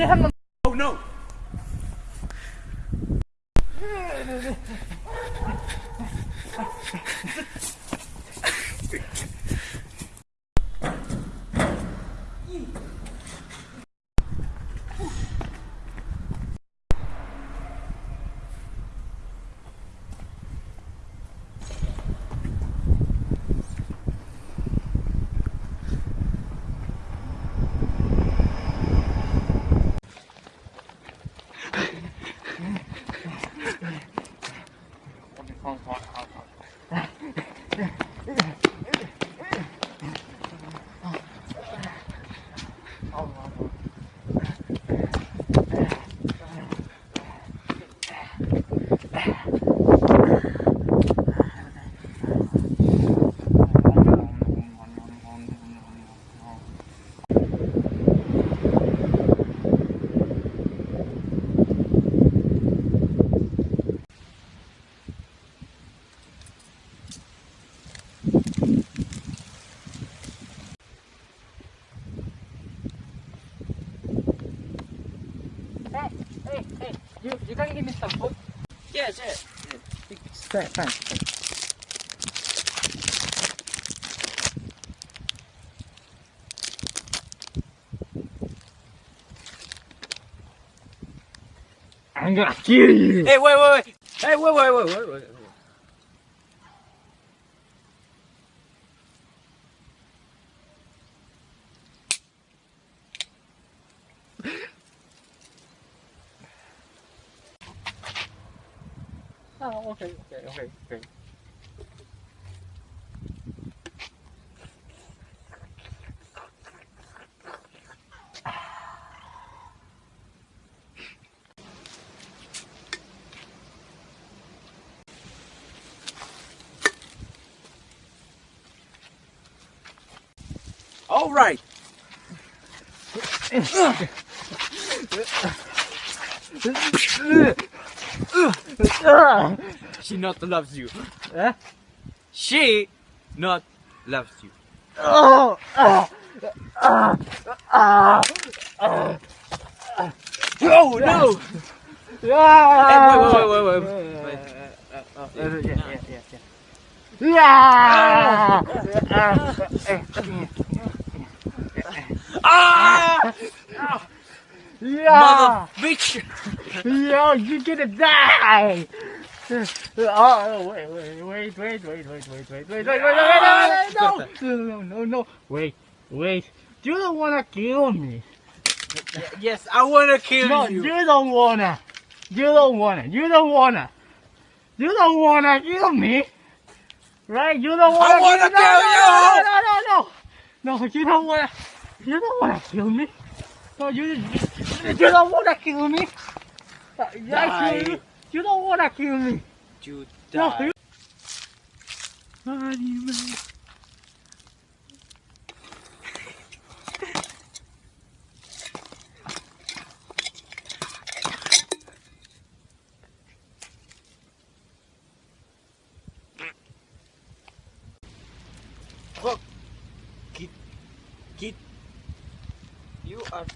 Yeah. have You you can give me some food? Yes, yes. Fine, fine. I'm gonna kill you. Hey, wait, wait, wait. Hey, wait, wait, wait, wait, wait. Oh, okay, okay, okay, okay. All right. She not loves you. Eh? She not loves you. Oh, ah, ah, ah. Oh no! Yeah. Hey, wait, wait, wait, wait, wait. Uh, yeah, yeah, yeah. Yeah. Ah! Yeah. Mother bitch! Yo, you're gonna die. Oh, wait, wait, wait, wait, wait, wait, wait, wait, wait, wait, wait, wait, wait, no, no, no, no, wait, wait. You don't wanna kill me. Yes, I wanna kill No, you. you don't wanna. You don't wanna. You don't wanna. You don't wanna kill me. Right? You don't wanna. I wanna no, kill no, you! No, no, no, no. No, you don't wanna. You don't wanna kill me. No, you. You don't wanna kill me. Yeah, kill you. You don't want to kill me. You die. Money, man. Oh, Hook. Get. Get. You are.